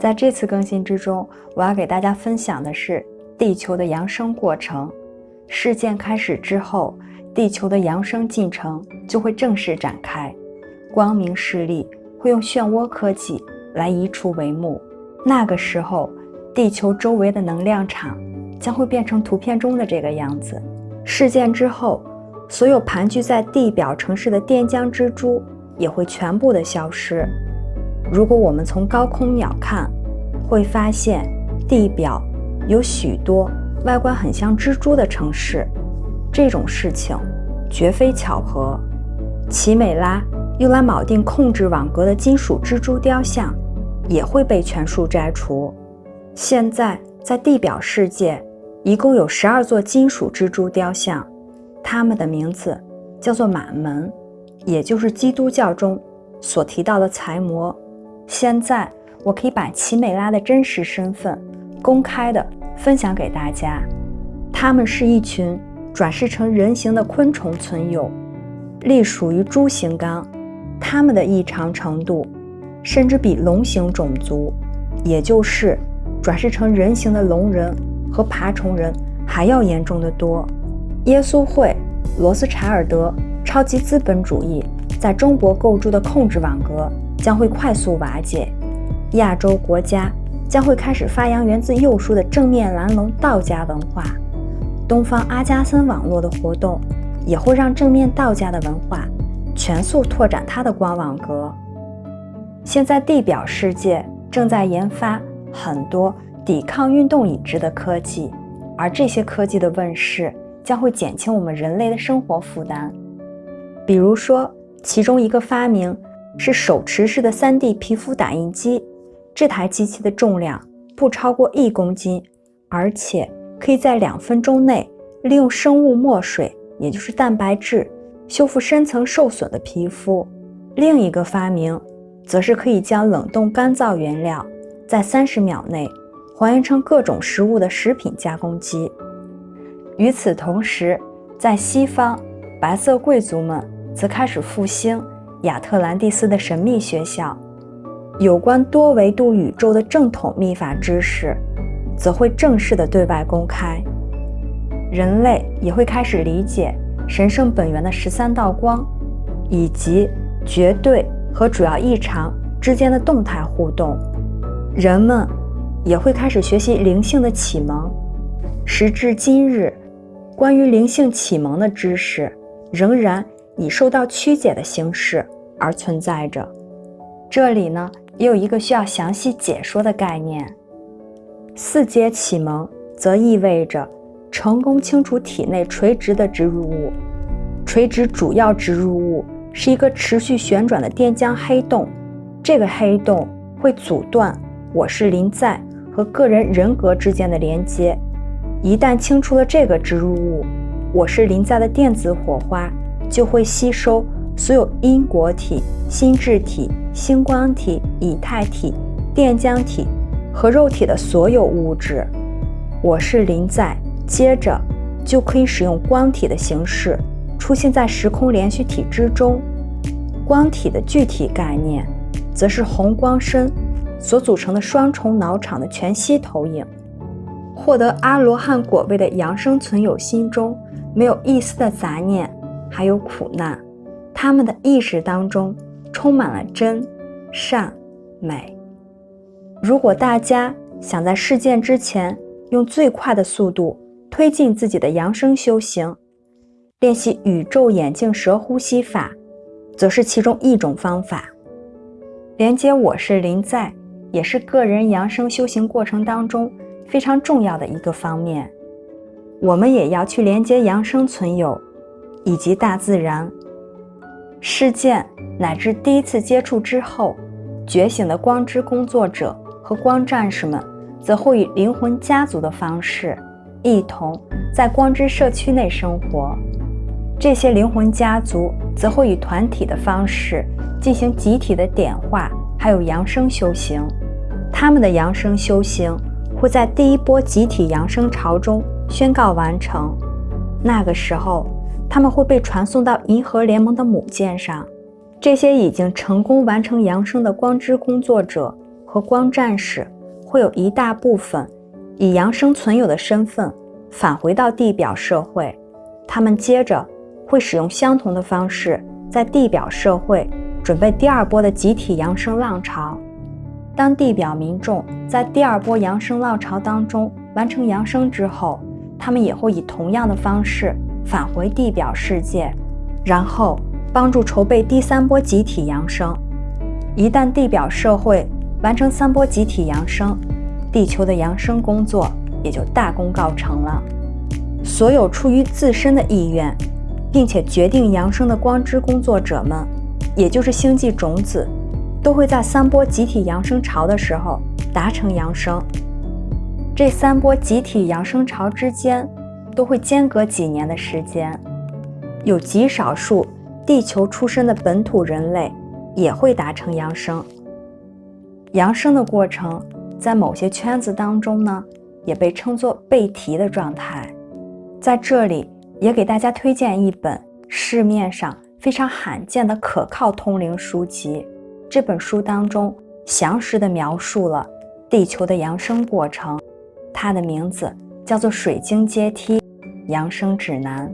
在这次更新之中，我要给大家分享的是地球的扬升过程。事件开始之后，地球的扬升进程就会正式展开。光明势力会用漩涡科技来移除帷幕。那个时候，地球周围的能量场将会变成图片中的这个样子。事件之后，所有盘踞在地表城市的电浆蜘蛛也会全部的消失。如果我们从高空鸟看，会发现地表有许多外观很像蜘蛛的城市。这种事情绝非巧合。奇美拉用来铆定控制网格的金属蜘蛛雕像也会被全数摘除。现在在地表世界一共有十二座金属蜘蛛雕像，它们的名字叫做满门，也就是基督教中所提到的财魔。现在我可以把奇美拉的真实身份公开的分享给大家。它们是一群转世成人形的昆虫存有，隶属于蛛形纲。它们的异常程度甚至比龙形种族，也就是转世成人形的龙人和爬虫人还要严重的多。耶稣会、罗斯柴尔德、超级资本主义在中国构筑的控制网格。将会快速瓦解，亚洲国家将会开始发扬源自右书的正面蓝龙道家文化，东方阿加森网络的活动也会让正面道家的文化全速拓展它的光网格。现在地表世界正在研发很多抵抗运动已知的科技，而这些科技的问世将会减轻我们人类的生活负担。比如说，其中一个发明。是手持式的 3D 皮肤打印机，这台机器的重量不超过一公斤，而且可以在两分钟内利用生物墨水，也就是蛋白质，修复深层受损的皮肤。另一个发明，则是可以将冷冻干燥原料在三十秒内还原成各种食物的食品加工机。与此同时，在西方，白色贵族们则开始复兴。亚特兰蒂斯的神秘学校，有关多维度宇宙的正统秘法知识，则会正式的对外公开。人类也会开始理解神圣本源的十三道光，以及绝对和主要异常之间的动态互动。人们也会开始学习灵性的启蒙。时至今日，关于灵性启蒙的知识仍然。以受到曲解的形式而存在着。这里呢，也有一个需要详细解说的概念。四阶启蒙则意味着成功清除体内垂直的植入物。垂直主要植入物是一个持续旋转的电浆黑洞，这个黑洞会阻断我是林在和个人人格之间的连接。一旦清除了这个植入物，我是林在的电子火花。就会吸收所有因果体、心智体、星光体、以太体、电浆体和肉体的所有物质。我是临在，接着就可以使用光体的形式出现在时空连续体之中。光体的具体概念，则是红光身所组成的双重脑场的全息投影。获得阿罗汉果位的扬生存有心中没有一丝的杂念。还有苦难，他们的意识当中充满了真、善、美。如果大家想在事件之前用最快的速度推进自己的扬升修行，练习宇宙眼镜蛇呼吸法，则是其中一种方法。连接我是林在，也是个人扬升修行过程当中非常重要的一个方面。我们也要去连接扬升存有。以及大自然事件乃至第一次接触之后，觉醒的光之工作者和光战士们，则会以灵魂家族的方式，一同在光之社区内生活。这些灵魂家族则会以团体的方式进行集体的点化，还有扬升修行。他们的扬升修行会在第一波集体扬升潮中宣告完成。那个时候。他们会被传送到银河联盟的母舰上，这些已经成功完成扬升的光之工作者和光战士会有一大部分以阳生存有的身份返回到地表社会，他们接着会使用相同的方式在地表社会准备第二波的集体扬升浪潮。当地表民众在第二波扬升浪潮当中完成扬升之后，他们也会以同样的方式返回地表世界，然后帮助筹备第三波集体扬升。一旦地表社会完成三波集体扬升，地球的扬升工作也就大功告成了。所有出于自身的意愿，并且决定扬升的光之工作者们，也就是星际种子，都会在三波集体扬升潮的时候达成扬升。这三波集体扬升潮之间都会间隔几年的时间，有极少数地球出身的本土人类。也会达成扬升。扬升的过程，在某些圈子当中呢，也被称作背提的状态。在这里，也给大家推荐一本市面上非常罕见的可靠通灵书籍。这本书当中详实的描述了地球的扬升过程，它的名字叫做《水晶阶梯养生指南》。